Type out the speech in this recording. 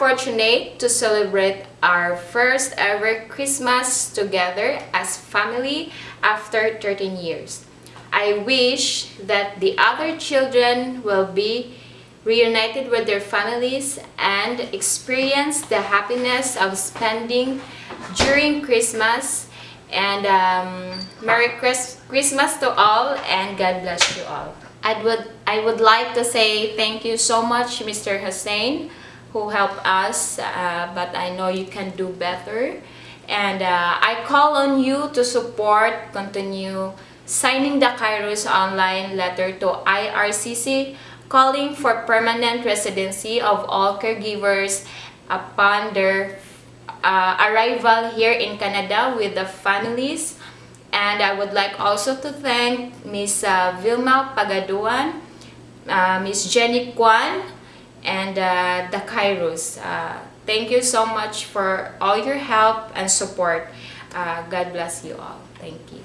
fortunate to celebrate our first ever Christmas together as family after 13 years. I wish that the other children will be reunited with their families and experience the happiness of spending during Christmas and um, Merry Chris Christmas to all and God bless you all. I would, I would like to say thank you so much Mr. Hussen who helped us uh, but I know you can do better and uh, I call on you to support, continue signing the Kairos online letter to IRCC calling for permanent residency of all caregivers upon their uh, arrival here in Canada with the families. And I would like also to thank Ms. Uh, Vilma Pagaduan, uh, Ms. Jenny Kwan, and uh, the Kairos. Uh, thank you so much for all your help and support. Uh, God bless you all. Thank you.